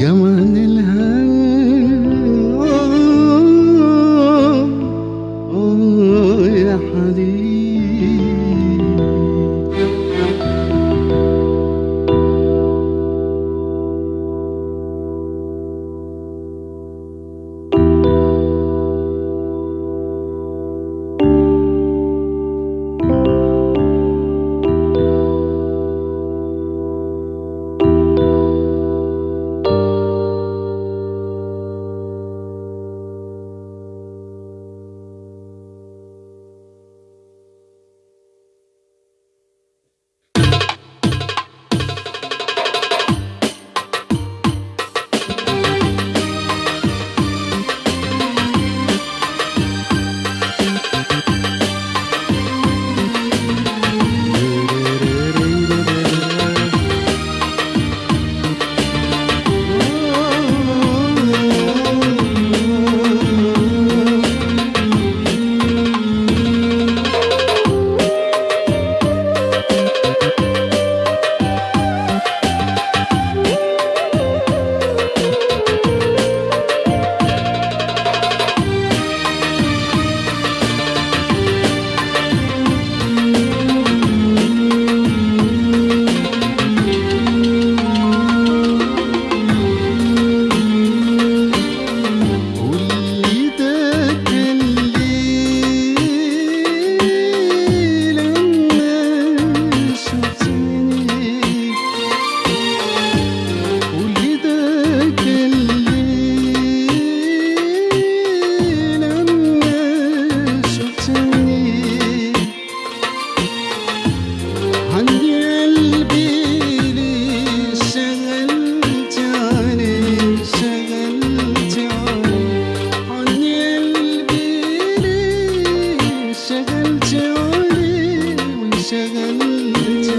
جمال الهوى انشغلت ولي وانشغلت